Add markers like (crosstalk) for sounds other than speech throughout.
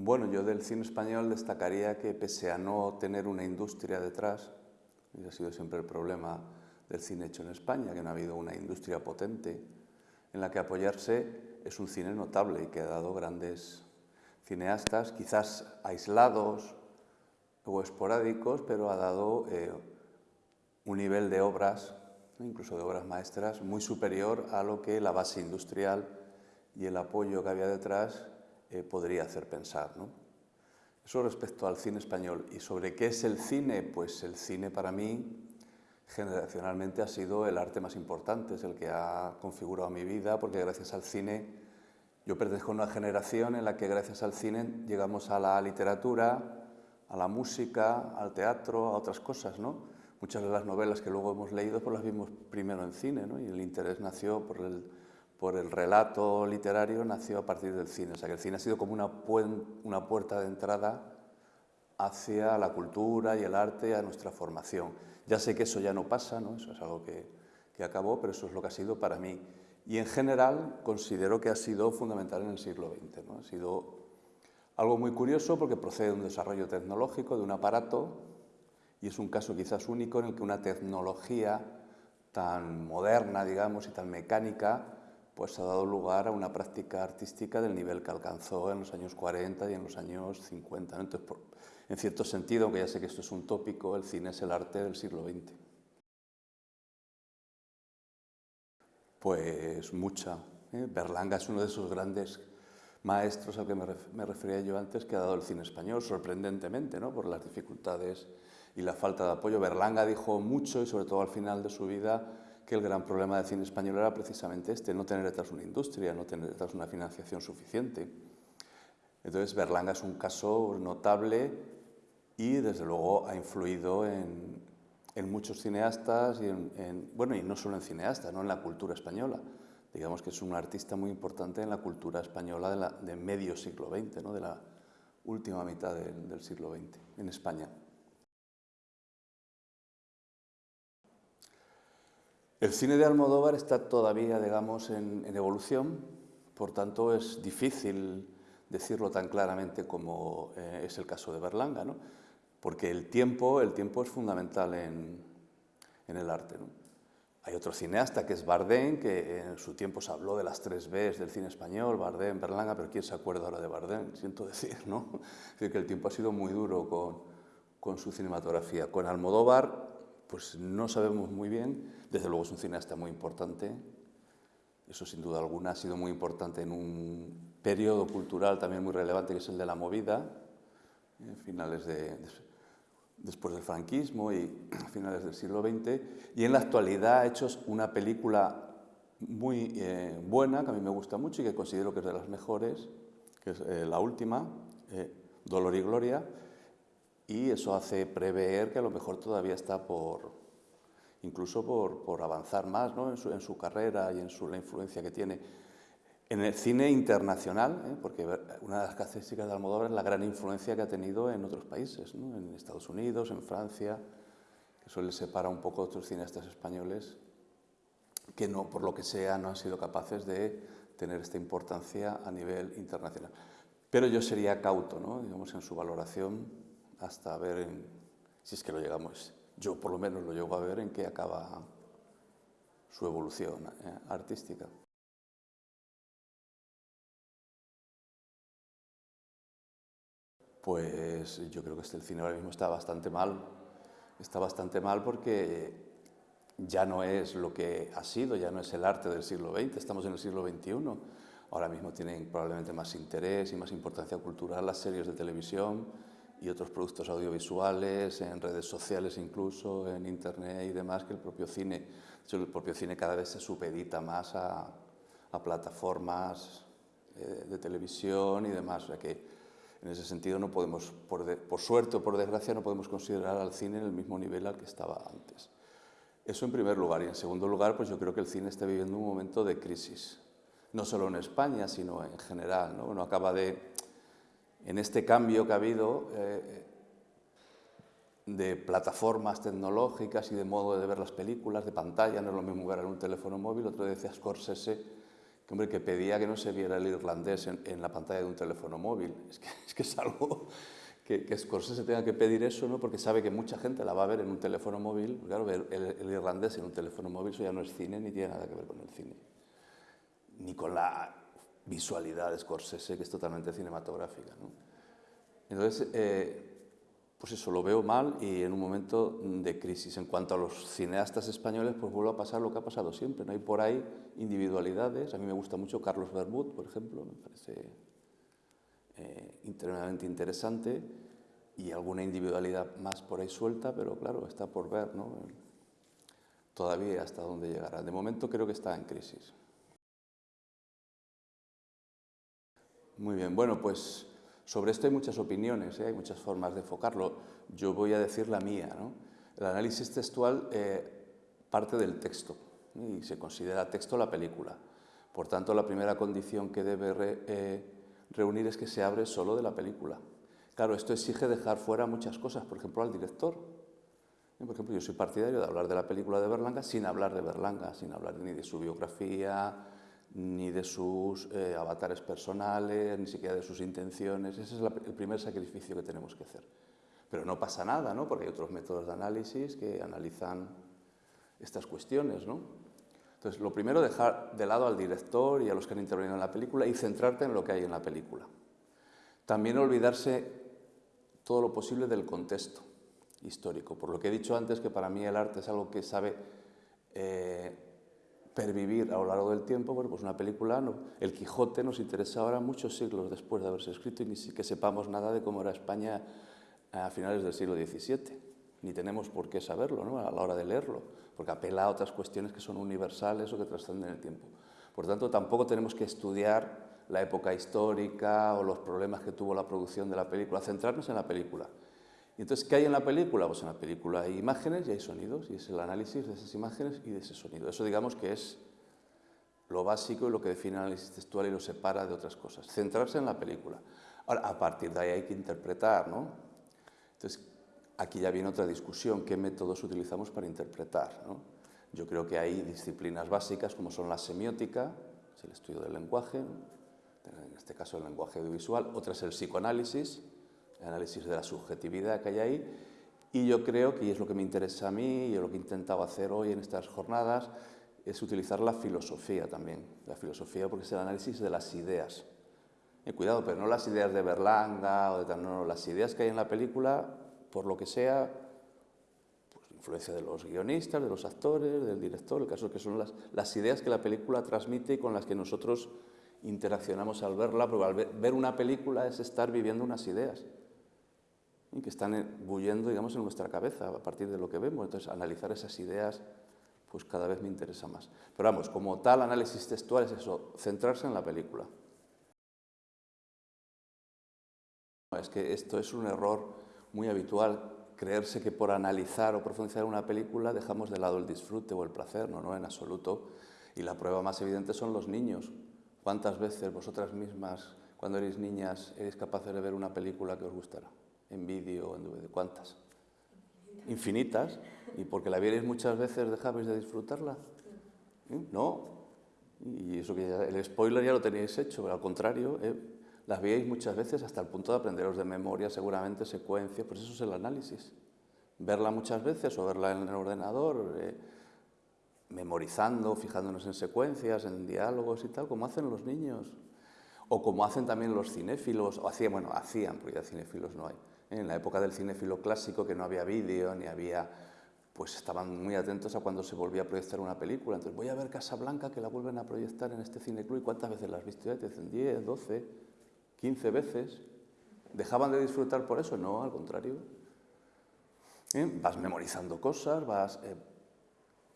Bueno, yo del cine español destacaría que pese a no tener una industria detrás, y ha sido siempre el problema del cine hecho en España, que no ha habido una industria potente en la que apoyarse, es un cine notable y que ha dado grandes cineastas, quizás aislados o esporádicos, pero ha dado eh, un nivel de obras, incluso de obras maestras, muy superior a lo que la base industrial y el apoyo que había detrás eh, podría hacer pensar. Eso respecto al cine español. ¿Y sobre qué es el cine? Pues el cine para mí generacionalmente ha sido el arte más importante, es el que ha configurado mi vida, porque gracias al cine, yo pertenezco a una generación en la que gracias al cine llegamos a la literatura, a la música, al teatro, a otras cosas, ¿no? Muchas de las novelas que luego hemos leído pues las vimos primero en cine, ¿no? Y el interés nació por el, por el relato literario, nació a partir del cine. O sea que el cine ha sido como una, una puerta de entrada hacia la cultura y el arte, a nuestra formación. Ya sé que eso ya no pasa, ¿no? eso es algo que, que acabó, pero eso es lo que ha sido para mí. Y en general considero que ha sido fundamental en el siglo XX. ¿no? Ha sido algo muy curioso porque procede de un desarrollo tecnológico, de un aparato, y es un caso quizás único en el que una tecnología tan moderna, digamos, y tan mecánica, pues ha dado lugar a una práctica artística del nivel que alcanzó en los años 40 y en los años 50. Entonces, en cierto sentido, aunque ya sé que esto es un tópico, el cine es el arte del siglo XX. Pues mucha. ¿eh? Berlanga es uno de esos grandes maestros al que me, refería yo antes que ha dado el cine español, sorprendentemente, ¿no? por las dificultades y la falta de apoyo. Berlanga dijo mucho y sobre todo al final de su vida que el gran problema del cine español era precisamente este, no tener detrás una industria, no tener detrás una financiación suficiente. Entonces Berlanga es un caso notable y desde luego ha influido en, muchos cineastas y en, bueno, y no solo en cineastas, ¿no? en la cultura española. Digamos que es un artista muy importante en la cultura española de, medio siglo XX, ¿no? de la última mitad del, siglo XX en España. El cine de Almodóvar está todavía, digamos, en, evolución, por tanto es difícil decirlo tan claramente como eh, es el caso de Berlanga. ¿no? porque el tiempo, el tiempo es fundamental en, el arte. Hay otro cineasta que es Bardem, que en su tiempo se habló de las tres Bs del cine español, Bardem, Berlanga, pero ¿quién se acuerda ahora de Bardem? Siento decir, ¿no? (laughs) Es decir, que el tiempo ha sido muy duro con, con su cinematografía. Con Almodóvar, pues no sabemos muy bien, desde luego es un cineasta muy importante, eso sin duda alguna ha sido muy importante en un periodo cultural también muy relevante que es el de la movida, en finales de, después del franquismo y (clears throat) finales del siglo XX, y en la actualidad ha hecho una película muy eh, buena, que a mí me gusta mucho y que considero que es de las mejores, que es eh, la última, eh, Dolor y Gloria, y eso hace prever que a lo mejor todavía está por, incluso por, por avanzar más ¿no? en, su, en, su, carrera y en su, la influencia que tiene en el cine internacional, ¿eh? porque una de las características de Almodóvar es la gran influencia que ha tenido en otros países, en Estados Unidos, en Francia, que eso le separa un poco a otros cineastas españoles que no, por lo que sea, no han sido capaces de tener esta importancia a nivel internacional. Pero yo sería cauto, ¿no? digamos, en su valoración hasta ver, si es que lo llegamos, yo por lo menos lo llego a ver en qué acaba su evolución eh, artística. pues yo creo que este, el cine ahora mismo está bastante mal. Está bastante mal porque ya no es lo que ha sido, ya no es el arte del siglo XX, estamos en el siglo XXI. Ahora mismo tienen probablemente más interés y más importancia cultural las series de televisión y otros productos audiovisuales, en redes sociales incluso, en internet y demás, que el propio cine. el propio cine cada vez se supedita más a, plataformas eh, de televisión y demás. O que en ese sentido, no podemos, por, suerte o por desgracia, no podemos considerar al cine en el mismo nivel al que estaba antes. Eso en primer lugar. Y en segundo lugar, pues yo creo que el cine está viviendo un momento de crisis. No solo en España, sino en general. ¿no? Uno acaba de, en este cambio que ha habido eh, de plataformas tecnológicas y de modo de ver las películas, de pantalla, no es lo mismo ver en un teléfono móvil. Otro decía Scorsese que, hombre, que pedía que no se viera el irlandés en, la pantalla de un teléfono móvil. (laughs) Es que es, que es algo que, que Scorsese tenga que pedir eso, ¿no? porque sabe que mucha gente la va a ver en un teléfono móvil. Claro, ver el, irlandés en un teléfono móvil, eso ya no es cine ni tiene nada que ver con el cine. Ni con la visualidad de Scorsese, que es totalmente cinematográfica. ¿no? Entonces, eh, pues eso, lo veo mal y en un momento de crisis. En cuanto a los cineastas españoles, pues vuelve a pasar lo que ha pasado siempre. No hay por ahí individualidades. A mí me gusta mucho Carlos Bermud, por ejemplo, me parece eh, interesante y alguna individualidad más por ahí suelta, pero claro, está por ver, ¿no? Todavía hasta dónde llegará. De momento creo que está en crisis. Muy bien, bueno, pues sobre esto hay muchas opiniones, ¿eh? hay muchas formas de enfocarlo. Yo voy a decir la mía. El análisis textual eh, parte del texto y se considera texto la película. Por tanto, la primera condición que debe eh, reunir es que se abre solo de la película. Claro, esto exige dejar fuera muchas cosas, por ejemplo, al director. Por ejemplo, yo soy partidario de hablar de la película de Berlanga sin hablar de Berlanga, sin hablar ni de su biografía, ni de sus eh, avatares personales, ni siquiera de sus intenciones. Ese es el primer sacrificio que tenemos que hacer. Pero no pasa nada, ¿no? porque hay otros métodos de análisis que analizan estas cuestiones. ¿no? Entonces, lo primero, dejar de lado al director y a los que han intervenido en la película y centrarte en lo que hay en la película. También olvidarse todo lo posible del contexto histórico. Por lo que he dicho antes, que para mí el arte es algo que sabe eh, pervivir a lo largo del tiempo, bueno, pues una película, El Quijote nos interesa ahora muchos siglos después de haberse escrito y ni siquiera sepamos nada de cómo era España a finales del siglo XVII. Ni tenemos por qué saberlo ¿no? a la hora de leerlo, porque apela a otras cuestiones que son universales o que trascenden el tiempo. Por tanto, tampoco tenemos que estudiar la época histórica o los problemas que tuvo la producción de la película, centrarnos en la película. Y entonces, ¿qué hay en la película? Pues en la película hay imágenes y hay sonidos, y es el análisis de esas imágenes y de ese sonido. Eso digamos que es lo básico y lo que define el análisis textual y lo separa de otras cosas. Centrarse en la película. Ahora, a partir de ahí hay que interpretar, ¿no? Entonces, aquí ya viene otra discusión, ¿qué métodos utilizamos para interpretar? Yo creo que hay disciplinas básicas como son la semiótica, es el estudio del lenguaje, en este caso el lenguaje audiovisual, otra es el psicoanálisis, análisis de la subjetividad que hay ahí, y yo creo que, es lo que me interesa a mí, y lo que he intentado hacer hoy en estas jornadas, es utilizar la filosofía también, la filosofía porque es el análisis de las ideas. Y cuidado, pero no las ideas de Berlanga o de tal, no, las ideas que hay en la película, por lo que sea, pues influencia de los guionistas, de los actores, del director, el caso es que son las, las ideas que la película transmite y con las que nosotros interaccionamos al verla, porque al ver una película es estar viviendo unas ideas y que están bulliendo digamos, en nuestra cabeza a partir de lo que vemos. Entonces, analizar esas ideas pues cada vez me interesa más. Pero vamos, como tal análisis textual es eso, centrarse en la película. Es que esto es un error muy habitual, creerse que por analizar o profundizar una película dejamos de lado el disfrute o el placer, no, no, en absoluto. Y la prueba más evidente son los niños. ¿Cuántas veces vosotras mismas, cuando erais niñas, erais capaces de ver una película que os gustara? En vídeo, en DVD, ¿cuántas? Infinitas, y porque la vierais muchas veces dejabais de disfrutarla. ¿Eh? No, y eso que el spoiler ya lo teníais hecho, pero al contrario, eh, las veíais muchas veces hasta el punto de aprenderos de memoria seguramente secuencias, pues eso es el análisis. Verla muchas veces o verla en el ordenador, eh, memorizando, fijándonos en secuencias, en diálogos y tal, como hacen los niños. O como hacen también los cinéfilos, o hacían, bueno, hacían, porque ya cinéfilos no hay en la época del cinéfilo clásico, que no había vídeo, ni había... pues estaban muy atentos a cuando se volvía a proyectar una película. Entonces, voy a ver Casablanca, que la vuelven a proyectar en este cineclub, ¿y cuántas veces la has visto ya? Te dicen 10, 12, 15 veces. ¿Dejaban de disfrutar por eso? No, al contrario. ¿Eh? Vas memorizando cosas, vas... Eh,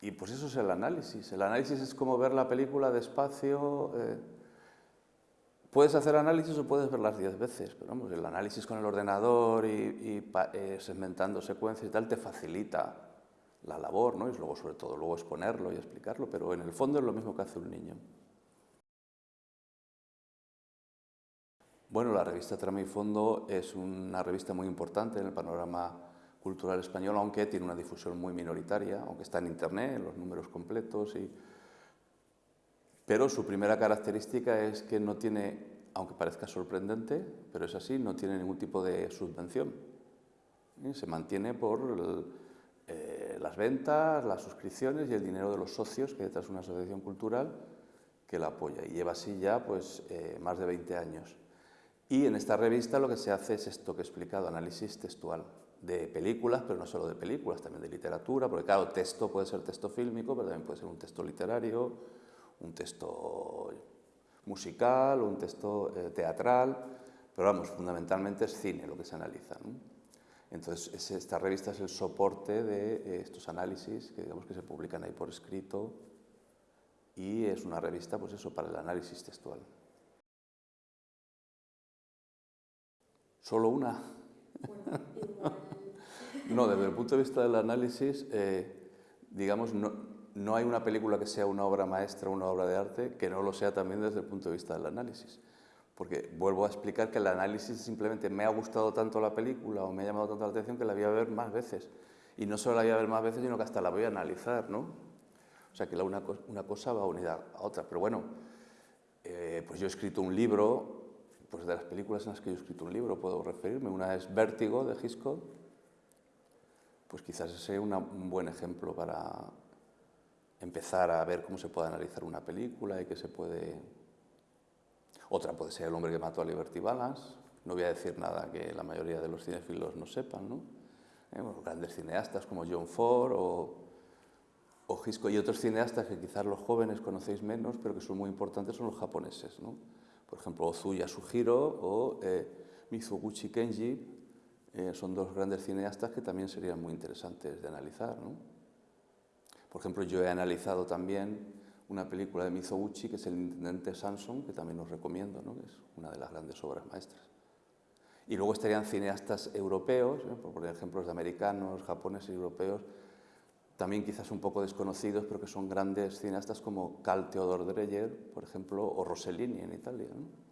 y pues eso es el análisis. El análisis es como ver la película despacio... Eh, Puedes hacer análisis o puedes verlas diez veces, pero vamos, el análisis con el ordenador y, eh, segmentando secuencias y tal te facilita la labor, ¿no? Y luego, sobre todo, luego exponerlo y explicarlo, pero en el fondo es lo mismo que hace un niño. Bueno, la revista Trama y Fondo es una revista muy importante en el panorama cultural español, aunque tiene una difusión muy minoritaria, aunque está en Internet, en los números completos y Pero su primera característica es que no tiene, aunque parezca sorprendente, pero es así, no tiene ningún tipo de subvención. Se mantiene por eh, las ventas, las suscripciones y el dinero de los socios que detrás de una asociación cultural que la apoya. Y lleva así ya pues, eh, más de 20 años. Y en esta revista lo que se hace es esto que he explicado, análisis textual de películas, pero no solo de películas, también de literatura, porque claro, texto puede ser texto fílmico, pero también puede ser un texto literario, un texto musical, un texto eh, teatral, pero vamos, fundamentalmente es cine lo que se analiza. Entonces, esta revista es el soporte de eh, estos análisis que, digamos, que se publican ahí por escrito y es una revista, pues eso, para el análisis textual. ¿Solo una? (laughs) no, desde el punto de vista del análisis, eh, digamos, no, no hay una película que sea una obra maestra, una obra de arte, que no lo sea también desde el punto de vista del análisis. Porque vuelvo a explicar que el análisis simplemente me ha gustado tanto la película o me ha llamado tanto la atención que la voy a ver más veces. Y no solo la voy a ver más veces, sino que hasta la voy a analizar, ¿no? O sea que una, cosa va unida a otra. Pero bueno, eh, pues yo he escrito un libro, pues de las películas en las que yo he escrito un libro puedo referirme. Una es Vértigo, de Hitchcock. Pues quizás ese sea un buen ejemplo para, empezar a ver cómo se puede analizar una película y qué se puede... Otra puede ser El hombre que mató a Liberty Balance, no voy a decir nada que la mayoría de los cinéfilos no sepan, ¿no? Eh, grandes cineastas como John Ford o, o Hitchcock y otros cineastas que quizás los jóvenes conocéis menos, pero que son muy importantes, son los japoneses, ¿no? Por ejemplo, Ozuya Sujiro o eh, Mizoguchi Kenji, eh, son dos grandes cineastas que también serían muy interesantes de analizar, ¿no? Por ejemplo, yo he analizado también una película de Mizoguchi, que es El Intendente Samson, que también os recomiendo, ¿no? es una de las grandes obras maestras. Y luego estarían cineastas europeos, ¿eh? por ejemplos de americanos, japoneses y europeos, también quizás un poco desconocidos, pero que son grandes cineastas como Carl Theodor Dreyer, por ejemplo, o Rossellini en Italia. ¿no?